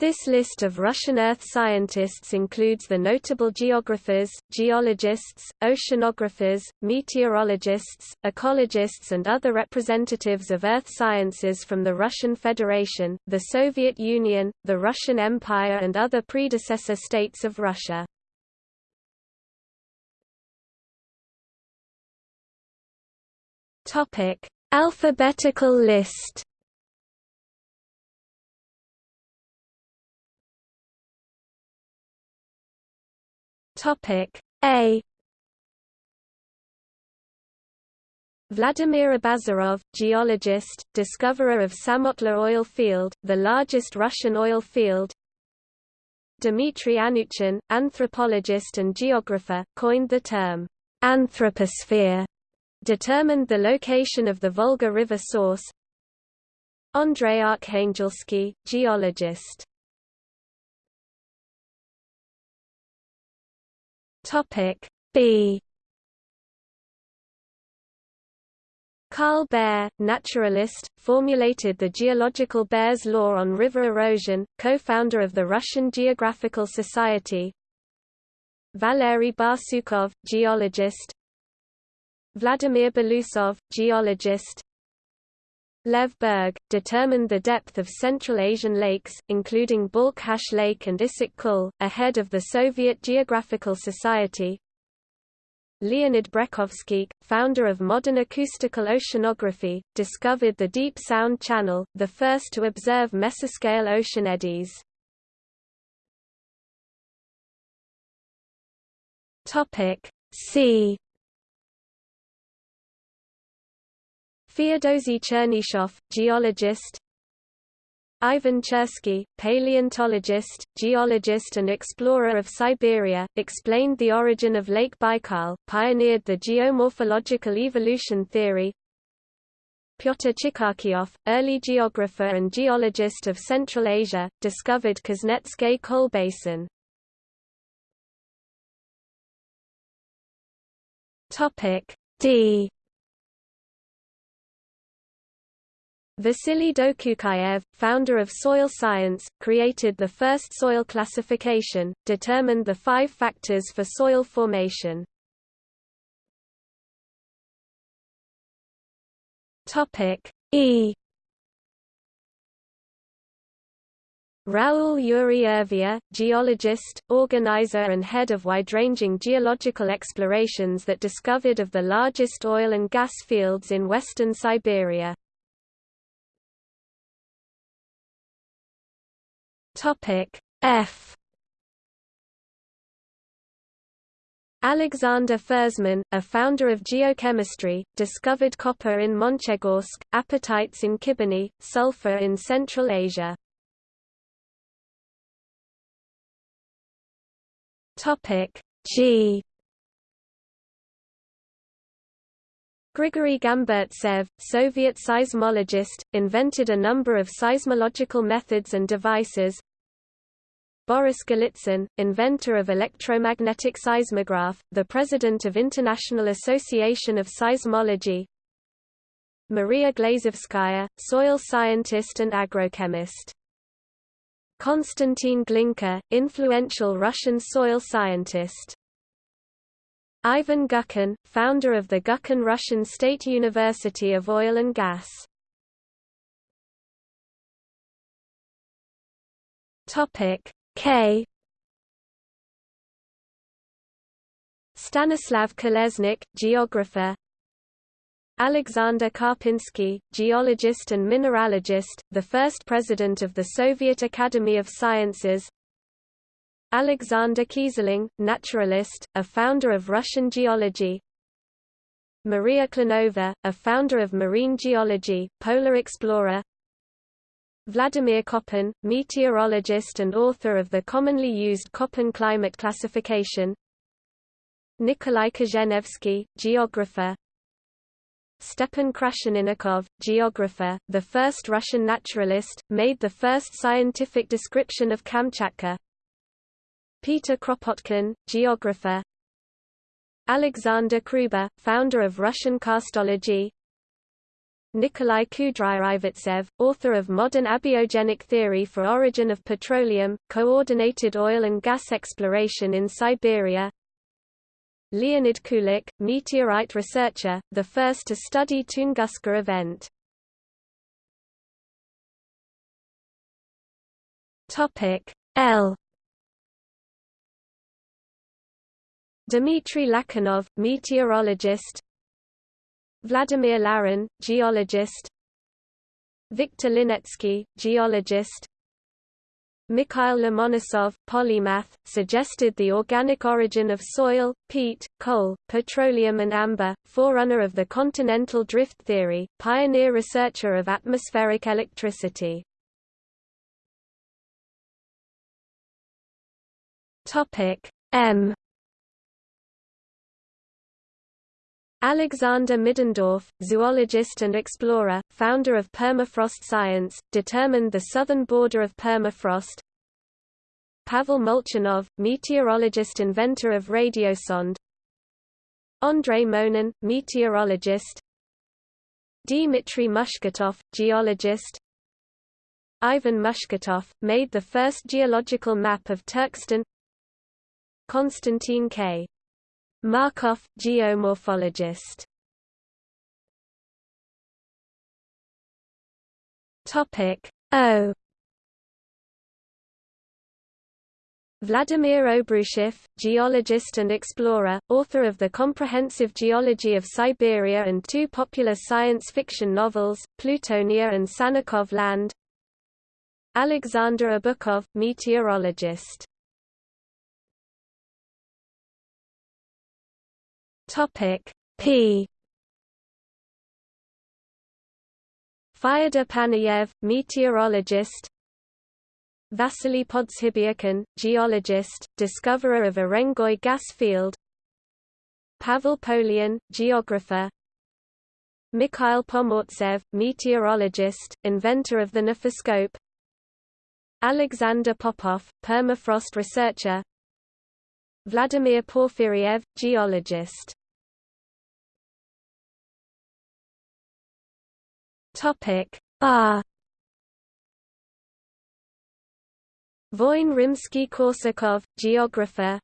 This list of Russian Earth scientists includes the notable geographers, geologists, oceanographers, meteorologists, ecologists and other representatives of Earth sciences from the Russian Federation, the Soviet Union, the Russian Empire and other predecessor states of Russia. Alphabetical list Topic A Vladimir Abazarov, geologist, discoverer of Samotlor oil field, the largest Russian oil field. Dmitry Anuchin, anthropologist and geographer, coined the term anthroposphere, determined the location of the Volga River source. Andrei Arkhangelsky, geologist Topic B Carl Baer, naturalist, formulated the geological Baer's law on river erosion, co-founder of the Russian Geographical Society. Valery Barsukov, geologist. Vladimir Belousov, geologist. Lev Berg, determined the depth of Central Asian lakes, including Balkhash Lake and Issyk Kul, ahead of the Soviet Geographical Society. Leonid Brekhovsky, founder of modern acoustical oceanography, discovered the Deep Sound Channel, the first to observe mesoscale ocean eddies. See Feodosy Chernyshov, geologist Ivan Chersky, paleontologist, geologist and explorer of Siberia, explained the origin of Lake Baikal, pioneered the geomorphological evolution theory Pyotr Chikharkiov, early geographer and geologist of Central Asia, discovered Kuznetskay coal basin. D Vasily Dokuchaev, founder of soil science, created the first soil classification, determined the five factors for soil formation. E Raoul Urey-Urvia, geologist, organizer and head of wide-ranging geological explorations that discovered of the largest oil and gas fields in western Siberia. Topic F Alexander Fersman, a founder of geochemistry, discovered copper in Monchegorsk, apatites in Khibiny, sulfur in Central Asia. Topic G Grigory Gamburtsev, Soviet seismologist, invented a number of seismological methods and devices, Boris Golitsyn, inventor of electromagnetic seismograph, the president of International Association of Seismology. Maria Glazovskaya, soil scientist and agrochemist. Konstantin Glinka, influential Russian soil scientist. Ivan Gubkin, founder of the Gubkin Russian State University of Oil and Gas. Topic K. Stanislav Kolesnik, geographer. Alexander Karpinsky, geologist and mineralogist, the first president of the Soviet Academy of Sciences. Alexander Keyserling, naturalist, a founder of Russian geology. Maria Klenova, a founder of marine geology, polar explorer Vladimir Koppen, meteorologist and author of the commonly used Köppen climate classification. Nikolai Kozhenevsky, geographer. Stepan Krasheninnikov, geographer, the first Russian naturalist, made the first scientific description of Kamchatka. Peter Kropotkin, geographer. Alexander Kruber, founder of Russian karstology Nikolai Kudryavtsev, author of Modern Abiogenic Theory for Origin of Petroleum, Coordinated Oil and Gas Exploration in Siberia Leonid Kulik, meteorite researcher, the first to study Tunguska event. L Dmitry Lakhanov, meteorologist Vladimir Larin, geologist. Viktor Linetsky, geologist. Mikhail Lomonosov, polymath, suggested the organic origin of soil, peat, coal, petroleum and amber, forerunner of the continental drift theory, pioneer researcher of atmospheric electricity. M Alexander Middendorf, zoologist and explorer, founder of permafrost science, determined the southern border of permafrost. Pavel Molchanov, meteorologist inventor of radiosonde. Andrei Monin, meteorologist. Dmitry Mushketov, geologist. Ivan Mushketov, made the first geological map of Turkestan. Konstantin K. Markov, geomorphologist. Topic O. Vladimir Obruchev, geologist and explorer, author of The Comprehensive Geology of Siberia and two popular science fiction novels, Plutonia and Sannikov Land. Alexander Obukhov, meteorologist Topic P. Fyodor Panayev, meteorologist. Vasily Podzhibyakin, geologist, discoverer of Urengoy gas field. Pavel Polian, geographer. Mikhail Pomortsev, meteorologist, inventor of the nephoscope Alexander Popov, permafrost researcher. Vladimir Porfiriev, geologist Topic R. Voin Rimsky-Korsakov, geographer.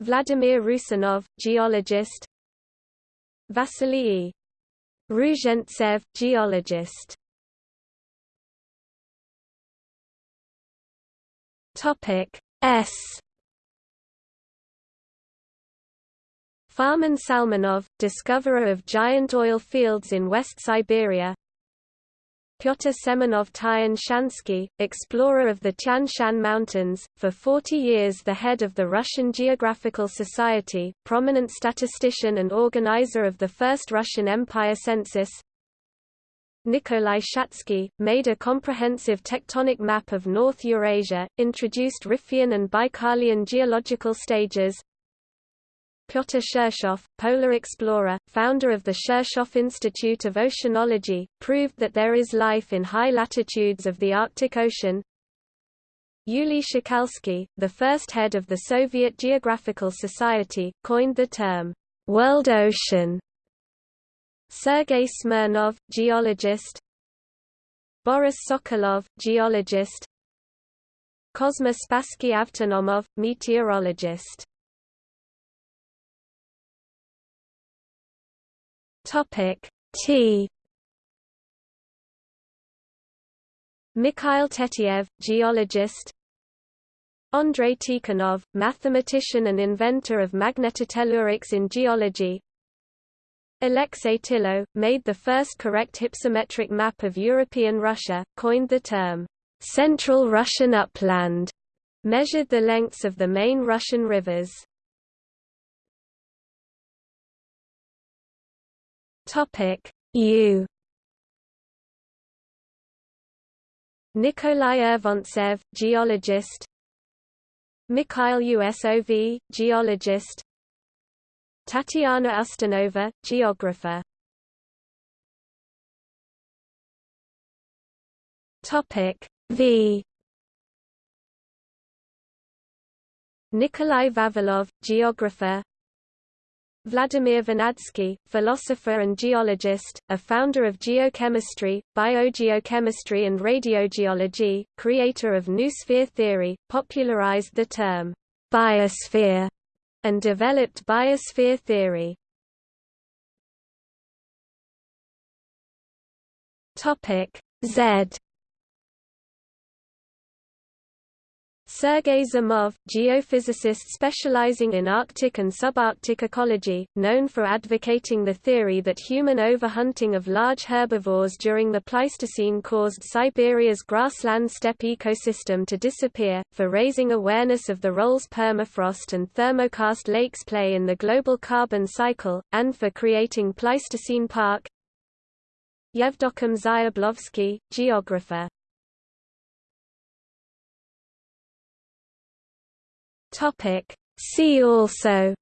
Vladimir Rusanov, geologist. Vasily Ruzhentsev, geologist. Topic S Farman Salmanov, discoverer of giant oil fields in West Siberia. Pyotr Semenov Tyan Shansky, explorer of the Tian Shan Mountains, for 40 years the head of the Russian Geographical Society, prominent statistician and organizer of the first Russian Empire census. Nikolai Shatsky, made a comprehensive tectonic map of North Eurasia, introduced Riphean and Baikalian geological stages, Pyotr Shirshov, polar explorer, founder of the Shirshov Institute of Oceanology, proved that there is life in high latitudes of the Arctic Ocean. Yuli Shokalsky, the first head of the Soviet Geographical Society, coined the term, world ocean. Sergei Smirnov, geologist Boris Sokolov, geologist Kozma Spassky Avtonomov, meteorologist Topic T. Mikhail Tetiev, geologist. Andrei Tikhonov, mathematician and inventor of magnetotellurics in geology. Alexei Tilo, made the first correct hypsometric map of European Russia, coined the term, "'Central Russian Upland", measured the lengths of the main Russian rivers. Topic. U. Nikolai Urvontsev, geologist. Mikhail Usov, geologist. Tatiana Ustanova, geographer. Topic. V. Nikolai Vavilov, geographer Vladimir Vernadsky, philosopher and geologist, a founder of geochemistry, biogeochemistry and radiogeology, creator of noosphere theory, popularized the term biosphere and developed biosphere theory. Topic Z Sergei Zimov, geophysicist specializing in Arctic and subarctic ecology, known for advocating the theory that human overhunting of large herbivores during the Pleistocene caused Siberia's grassland steppe ecosystem to disappear, for raising awareness of the roles permafrost and thermokarst lakes play in the global carbon cycle, and for creating Pleistocene Park. Yevdokim Zyablovsky, geographer Topic. See also